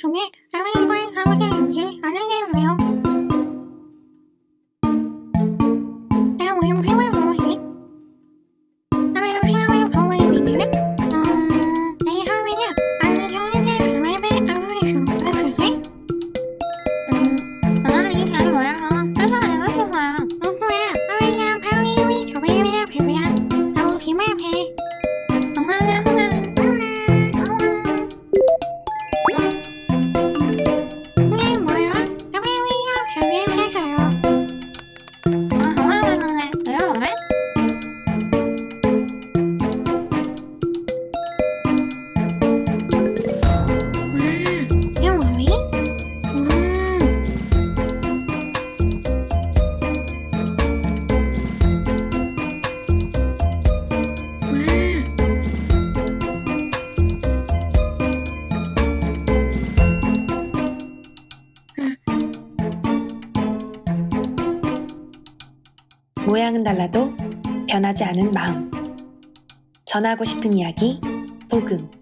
중에 할머니과의 사무실 임시를 안내해주세요. 제가 모임 필요한 무엇이? 할머니가 필요한 방법이 있냐면 음... 내할 모양은 달라도 변하지 않은 마음. 전하고 싶은 이야기, 복음.